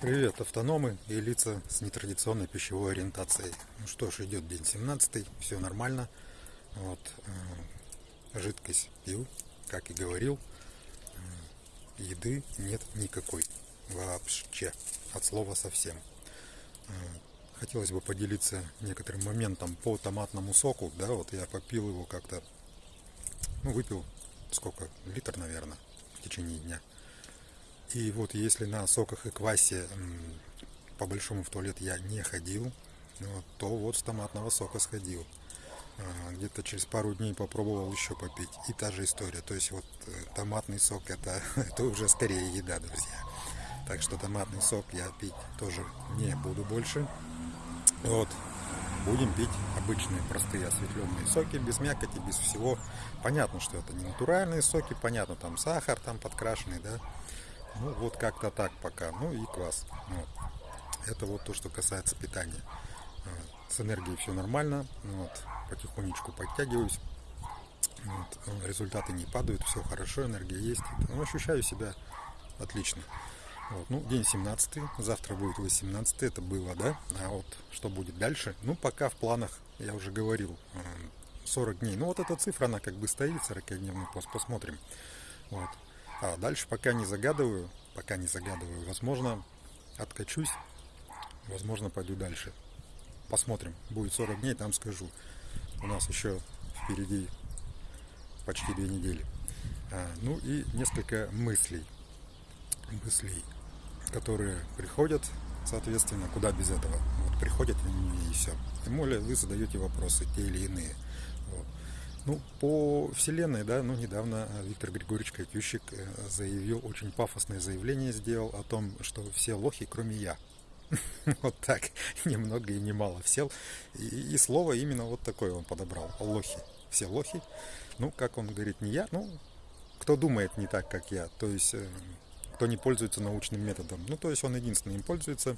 Привет, автономы и лица с нетрадиционной пищевой ориентацией. Ну что ж, идет день 17, все нормально. Вот, э, жидкость пил, как и говорил. Э, еды нет никакой вообще, от слова совсем. Э, хотелось бы поделиться некоторым моментом по томатному соку. Да, вот я попил его как-то, ну, выпил сколько, литр, наверное, в течение дня. И вот если на соках и квасе по большому в туалет я не ходил, ну, то вот с томатного сока сходил. А, где-то через пару дней попробовал еще попить. И та же история. То есть вот э, томатный сок это, это уже скорее еда, друзья. Так что томатный сок я пить тоже не буду больше. Вот. Будем пить обычные простые осветленные соки, без мякоти, без всего. Понятно, что это не натуральные соки, понятно, там сахар там подкрашенный, да. Ну, вот как-то так пока. Ну и квас. Вот. Это вот то, что касается питания. С энергией все нормально. Вот. Потихонечку подтягиваюсь. Вот. Результаты не падают, все хорошо, энергия есть. Ну, ощущаю себя отлично. Вот. Ну, день 17, завтра будет 18, это было, да? А вот что будет дальше? Ну, пока в планах, я уже говорил, 40 дней. Ну, вот эта цифра, она как бы стоит, 40-дневный пост, посмотрим. Вот. А дальше пока не загадываю, пока не загадываю, возможно, откачусь, возможно, пойду дальше. Посмотрим, будет 40 дней, там скажу. У нас еще впереди почти две недели. А, ну и несколько мыслей, мыслей, которые приходят, соответственно, куда без этого. Вот приходят они и все. Тем более вы задаете вопросы, те или иные. Вот. Ну, по Вселенной, да, ну, недавно э, Виктор Григорьевич Катющик э, заявил, очень пафосное заявление сделал о том, что все лохи, кроме я. Вот так, ни много и ни мало всел. И, и слово именно вот такое он подобрал. Лохи. Все лохи. Ну, как он говорит, не я, ну, кто думает не так, как я. То есть, э, кто не пользуется научным методом. Ну, то есть, он единственный им пользуется.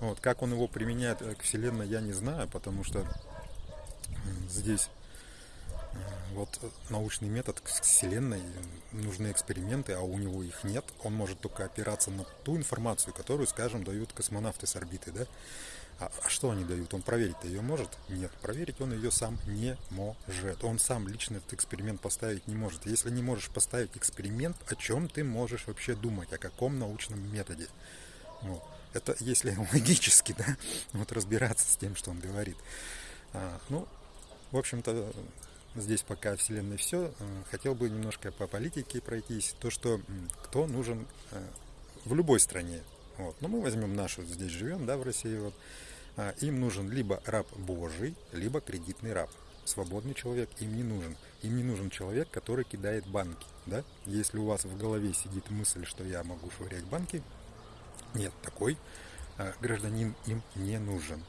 Вот, как он его применяет к Вселенной, я не знаю, потому что здесь вот научный метод к Вселенной, нужны эксперименты, а у него их нет. Он может только опираться на ту информацию, которую, скажем, дают космонавты с орбиты, да? А, а что они дают? Он проверить-то ее может? Нет, проверить он ее сам не может. Он сам лично этот эксперимент поставить не может. Если не можешь поставить эксперимент, о чем ты можешь вообще думать? О каком научном методе? Вот. Это если логически, да, вот разбираться с тем, что он говорит. А, ну, в общем-то, здесь пока Вселенной все. Э, хотел бы немножко по политике пройтись. То, что кто нужен э, в любой стране. Вот. Но мы возьмем нашу, здесь живем, да, в России. Вот. А, им нужен либо раб Божий, либо кредитный раб. Свободный человек им не нужен. Им не нужен человек, который кидает банки. Да? Если у вас в голове сидит мысль, что я могу швырять банки, нет, такой а, гражданин им не нужен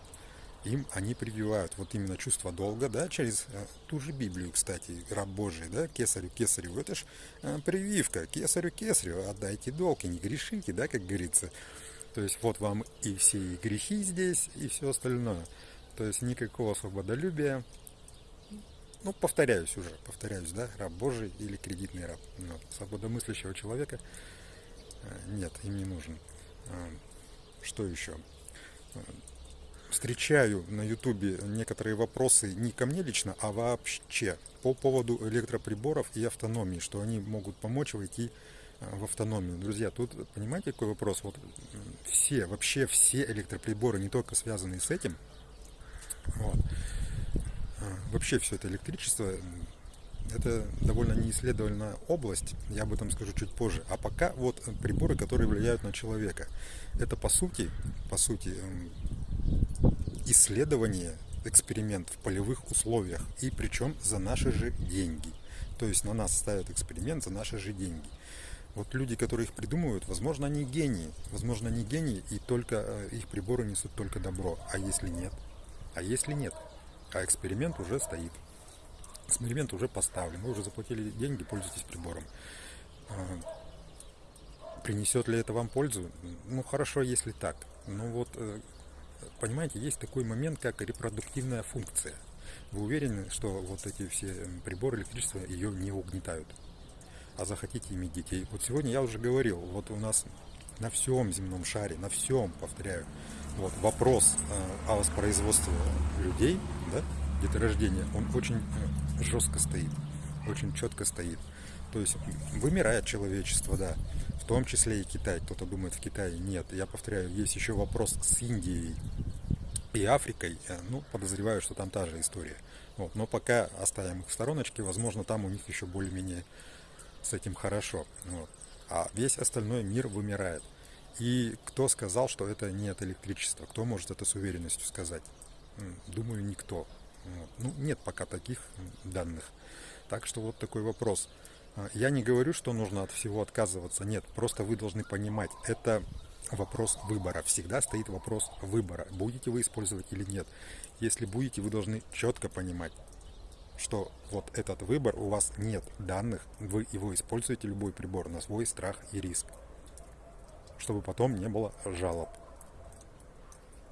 им они прививают вот именно чувство долга, да, через э, ту же Библию, кстати, раб Божий, да, кесарю, кесарю, это ж э, прививка, кесарю, кесарю, отдайте долг и не грешите, да, как говорится. То есть вот вам и все грехи здесь, и все остальное. То есть никакого свободолюбия. Ну, повторяюсь уже, повторяюсь, да, раб Божий или кредитный раб. Но свободомыслящего человека э, нет, им не нужен. Что еще? Встречаю на ютубе некоторые вопросы не ко мне лично, а вообще по поводу электроприборов и автономии, что они могут помочь войти э, в автономию. Друзья, тут понимаете какой вопрос? Вот все, вообще все электроприборы, не только связанные с этим, вот, а, вообще все это электричество, это довольно неисследованная область, я об этом скажу чуть позже. А пока вот приборы, которые влияют на человека. Это по сути, по сути, исследование, эксперимент в полевых условиях, и причем за наши же деньги. То есть на нас ставят эксперимент за наши же деньги. Вот люди, которые их придумывают, возможно, они гении. Возможно, они гении, и только э, их приборы несут только добро. А если нет? А если нет? А эксперимент уже стоит. Эксперимент уже поставлен. Вы уже заплатили деньги, пользуйтесь прибором. А, принесет ли это вам пользу? Ну, хорошо, если так. Ну вот э, понимаете, есть такой момент, как репродуктивная функция. Вы уверены, что вот эти все приборы электричества ее не угнетают? А захотите иметь детей? Вот сегодня я уже говорил, вот у нас на всем земном шаре, на всем, повторяю. Вот вопрос э, о воспроизводстве людей, да, деторождения, он очень э, жестко стоит, очень четко стоит. То есть вымирает человечество, да, в том числе и Китай. Кто-то думает, в Китае нет. Я повторяю, есть еще вопрос с Индией и Африкой. Э, ну, подозреваю, что там та же история. Вот. Но пока оставим их в стороночке, возможно, там у них еще более-менее с этим хорошо. Вот. А весь остальной мир вымирает. И кто сказал, что это не от электричества? Кто может это с уверенностью сказать? Думаю, никто. Ну, нет пока таких данных. Так что вот такой вопрос. А, я не говорю, что нужно от всего отказываться. Нет, просто вы должны понимать, это вопрос выбора. Всегда стоит вопрос выбора. Будете вы использовать или нет. Если будете, вы должны четко понимать, что вот этот выбор, у вас нет данных, вы его используете, любой прибор, на свой страх и риск чтобы потом не было жалоб.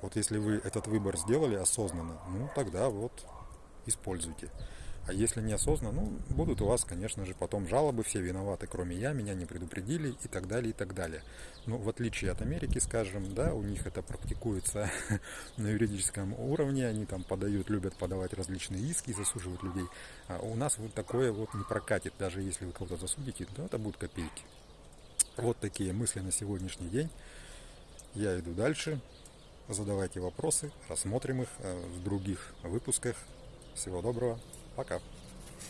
Вот если вы этот выбор сделали осознанно, ну тогда вот используйте. А если неосознанно, ну, будут у вас, конечно же, потом жалобы, все виноваты, кроме я, меня не предупредили и так далее, и так далее. Но в отличие от Америки, скажем, да, у них это практикуется на юридическом уровне, они там подают, любят подавать различные иски, засуживают людей. А у нас вот такое вот не прокатит, даже если вы кого-то засудите, то это будут копейки. Вот такие мысли на сегодняшний день. Я иду дальше. Задавайте вопросы, рассмотрим их э, в других выпусках. Всего доброго. Пока.